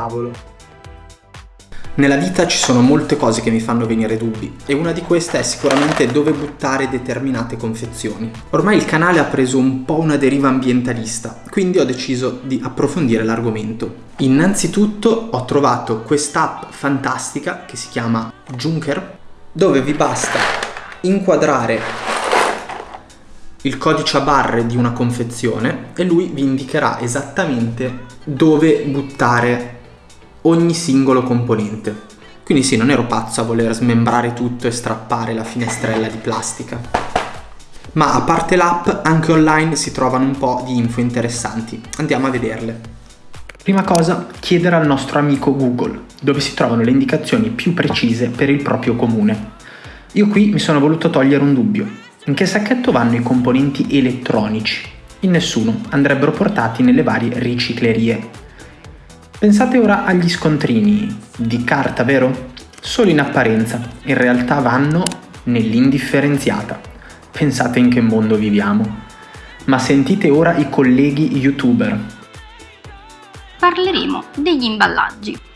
cavolo. Nella vita ci sono molte cose che mi fanno venire dubbi e una di queste è sicuramente dove buttare determinate confezioni. Ormai il canale ha preso un po' una deriva ambientalista, quindi ho deciso di approfondire l'argomento. Innanzitutto ho trovato quest'app fantastica che si chiama Junker, dove vi basta inquadrare il codice a barre di una confezione e lui vi indicherà esattamente dove buttare ogni singolo componente. Quindi sì, non ero pazzo a voler smembrare tutto e strappare la finestrella di plastica. Ma a parte l'app, anche online si trovano un po' di info interessanti. Andiamo a vederle. Prima cosa, chiedere al nostro amico Google, dove si trovano le indicazioni più precise per il proprio comune. Io qui mi sono voluto togliere un dubbio. In che sacchetto vanno i componenti elettronici? In nessuno, andrebbero portati nelle varie riciclerie. Pensate ora agli scontrini di carta, vero? Solo in apparenza, in realtà vanno nell'indifferenziata. Pensate in che mondo viviamo. Ma sentite ora i colleghi youtuber. Parleremo degli imballaggi.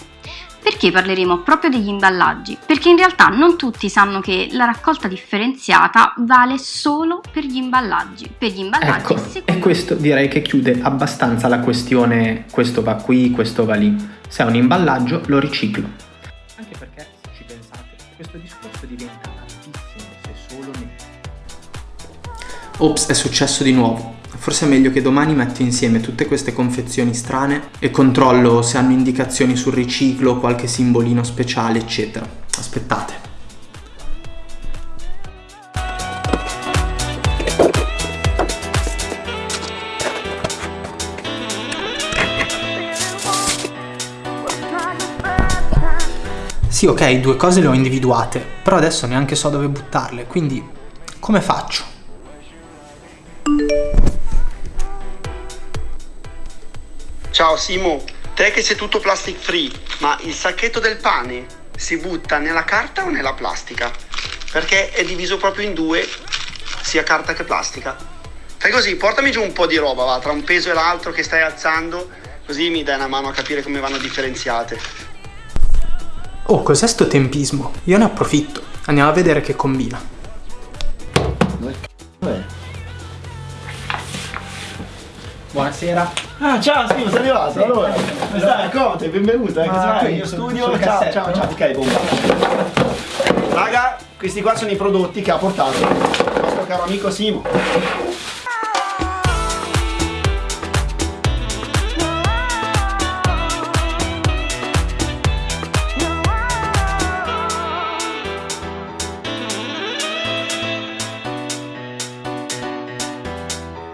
Perché parleremo proprio degli imballaggi? Perché in realtà non tutti sanno che la raccolta differenziata vale solo per gli imballaggi. Per gli imballaggi ecco, e questo direi che chiude abbastanza la questione questo va qui, questo va lì. Se è un imballaggio lo riciclo. Anche perché, se ci pensate, questo discorso diventa altissimo se solo ne... Ops, è successo di nuovo. Forse è meglio che domani metto insieme tutte queste confezioni strane e controllo se hanno indicazioni sul riciclo, qualche simbolino speciale, eccetera. Aspettate. Sì, ok, due cose le ho individuate, però adesso neanche so dove buttarle, quindi come faccio? Ciao Simo, te che sei tutto plastic free, ma il sacchetto del pane si butta nella carta o nella plastica? Perché è diviso proprio in due, sia carta che plastica. Fai così, portami giù un po' di roba, va, tra un peso e l'altro che stai alzando, così mi dai una mano a capire come vanno differenziate. Oh, cos'è sto tempismo? Io ne approfitto. Andiamo a vedere che combina. Buonasera. Ah, ciao, Steve, sei arrivato. Sì. Allora, come stai? Conte, benvenuto. Eh, ah, qui in studio. Ciao, ciao, ciao. Ok, bomba. Raga, questi qua sono i prodotti che ha portato il nostro caro amico Simo.